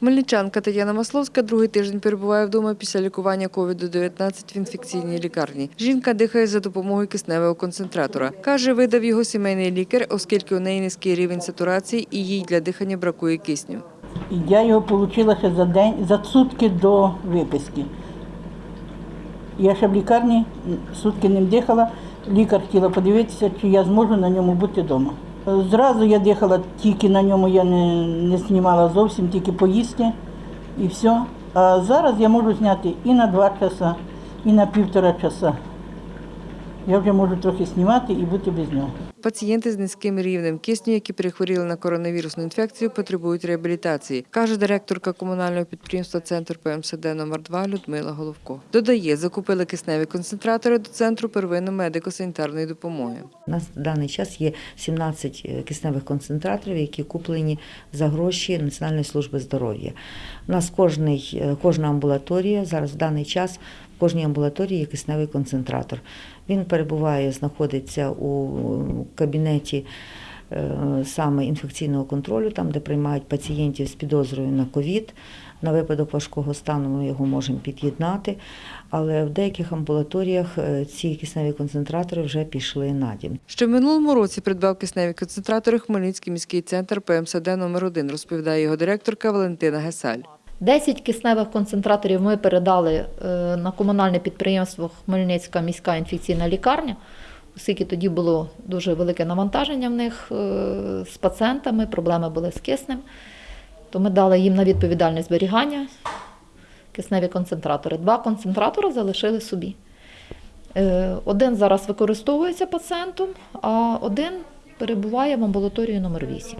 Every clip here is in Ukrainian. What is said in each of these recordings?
Хмельничанка Тетяна Масловська другий тиждень перебуває вдома після лікування COVID-19 в інфекційній лікарні. Жінка дихає за допомогою кисневого концентратора. Каже, видав його сімейний лікар, оскільки у неї низький рівень сатурації і їй для дихання бракує кисню. Я його отримала ще за день, за сутки до виписки. Я ще в лікарні сутки ним дихала. Лікар хотіла подивитися, чи я зможу на ньому бути вдома. Зразу я дихала тільки на ньому, я не, не знімала зовсім, тільки поїсти і все. А зараз я можу зняти і на два часа, і на півтора часа. Я вже можу трохи знімати і бути без нього. Пацієнти з низьким рівнем кисню, які перехворіли на коронавірусну інфекцію, потребують реабілітації, каже директорка комунального підприємства Центр ПМСД номер 2 Людмила Головко. Додає, закупили кисневі концентратори до центру первинної медико-санітарної допомоги. У нас в даний час є 17 кисневих концентраторів, які куплені за гроші Національної служби здоров'я. У нас кожний, е, кожна амбулаторія зараз в даний час в кожній амбулаторії є кисневий концентратор. Він перебуває, знаходиться у кабінеті е, саме інфекційного контролю, там, де приймають пацієнтів з підозрою на ковід. На випадок важкого стану ми його можемо під'єднати, але в деяких амбулаторіях е, ці кисневі концентратори вже пішли на дім. Ще в минулому році придбав кисневі концентратори Хмельницький міський центр ПМСД номер 1 розповідає його директорка Валентина Гесаль. 10 кисневих концентраторів ми передали е, на комунальне підприємство Хмельницька міська інфекційна лікарня, оскільки тоді було дуже велике навантаження в них е, з пацієнтами, проблеми були з киснем. То ми дали їм на відповідальне зберігання кисневі концентратори. Два концентратори залишили собі. Е, Один зараз використовується пацієнтом, а один перебуває в амбулаторії номер 8.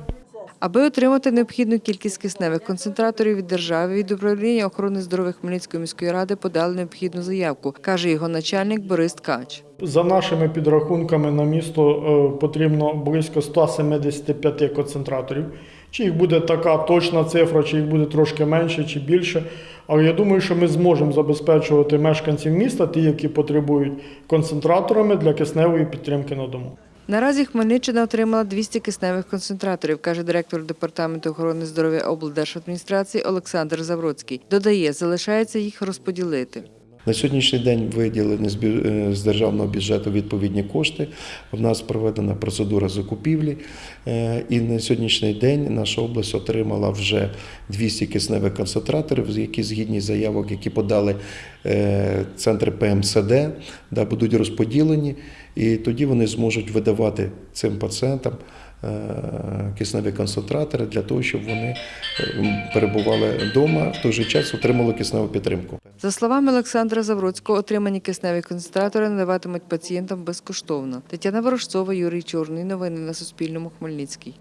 Аби отримати необхідну кількість кисневих концентраторів від держави, від управління охорони здоров'я Хмельницької міської ради подали необхідну заявку, каже його начальник Борис Ткач. За нашими підрахунками на місто е, потрібно близько 175 концентраторів. Чи їх буде така точна цифра, чи їх буде трошки менше чи більше. Але я думаю, що ми зможемо забезпечувати мешканців міста, ті, які потребують концентраторами для кисневої підтримки на дому. Наразі Хмельниччина отримала 200 кисневих концентраторів, каже директор департаменту охорони здоров'я облдержадміністрації Олександр Завроцький. Додає, залишається їх розподілити. На сьогоднішній день виділені з е, державного бюджету відповідні кошти. У нас проведена процедура закупівлі, е, і на сьогоднішній день наша область отримала вже 200 кисневих концентраторів, які згідні заявок, які подали е, центри ПМСД, да, будуть розподілені, і тоді вони зможуть видавати цим пацієнтам. Е, Кисневі концентратори для того, щоб вони е, перебували вдома, в той же час отримали кисневу підтримку. За словами Олександра Завроцького, отримані кисневі концентратори надаватимуть пацієнтам безкоштовно. Тетяна Ворожцова, Юрій Чорний. Новини на Суспільному. Хмельницький.